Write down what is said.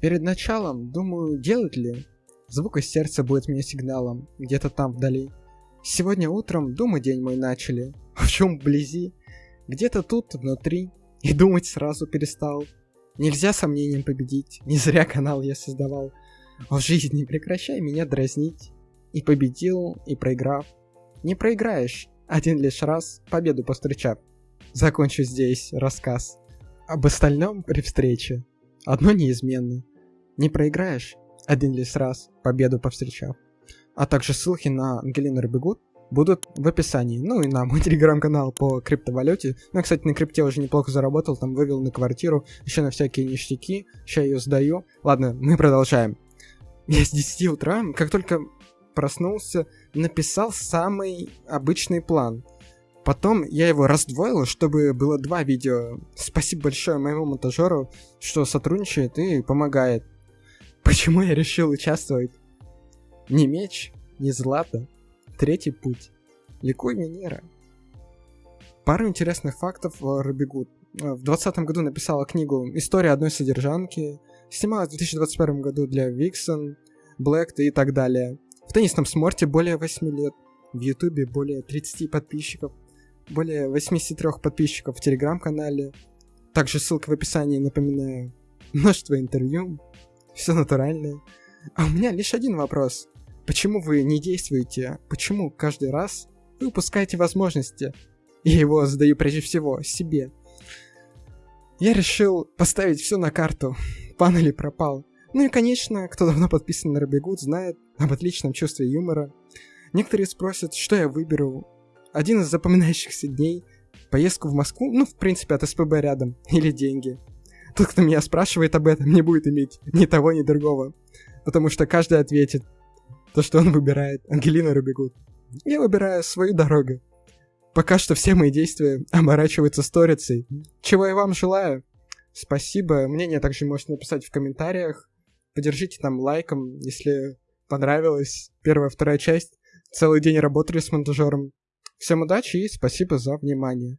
Перед началом, думаю, делать ли? Звук из сердца будет мне сигналом, где-то там вдали. Сегодня утром думы день мой начали, в чем вблизи, где-то тут внутри, и думать сразу перестал. Нельзя сомнением победить, не зря канал я создавал. В жизни прекращай меня дразнить. И победил, и проиграв. Не проиграешь, один лишь раз, победу повстречав. Закончу здесь рассказ. Об остальном при встрече. Одно неизменно. Не проиграешь, один лишь раз, победу повстречав. А также ссылки на Ангелину Рыбегут будут в описании. Ну и на мой телеграм-канал по криптовалюте. Ну, я, кстати, на крипте уже неплохо заработал, там вывел на квартиру, еще на всякие ништяки. Сейчас ее сдаю. Ладно, мы продолжаем. Я с 10 утра, как только проснулся, написал самый обычный план. Потом я его раздвоил, чтобы было два видео. Спасибо большое моему монтажеру, что сотрудничает и помогает. Почему я решил участвовать? Не меч, не злато, третий путь. Ликуй Минера. Пару интересных фактов о Робигуд. В 2020 году написала книгу «История одной содержанки», снималась в 2021 году для Vixen, Black и так далее. В теннисном сморте более 8 лет, в Ютубе более 30 подписчиков, более 83 подписчиков в Телеграм-канале. Также ссылка в описании, напоминаю. Множество интервью, все натуральное. А у меня лишь один вопрос. Почему вы не действуете? Почему каждый раз вы упускаете возможности? Я его задаю прежде всего себе. Я решил поставить все на карту. Пан пропал. Ну и, конечно, кто давно подписан на Робигуд, знает об отличном чувстве юмора. Некоторые спросят, что я выберу. Один из запоминающихся дней — поездку в Москву, ну, в принципе, от СПБ рядом, или деньги. Тот, кто меня спрашивает об этом, не будет иметь ни того, ни другого. Потому что каждый ответит то, что он выбирает. Ангелина Рубигут. Я выбираю свою дорогу. Пока что все мои действия оборачиваются сторицей. Чего я вам желаю. Спасибо. Мнение также можете написать в комментариях. Поддержите там лайком, если понравилась первая, вторая часть. Целый день работали с монтажером. Всем удачи и спасибо за внимание.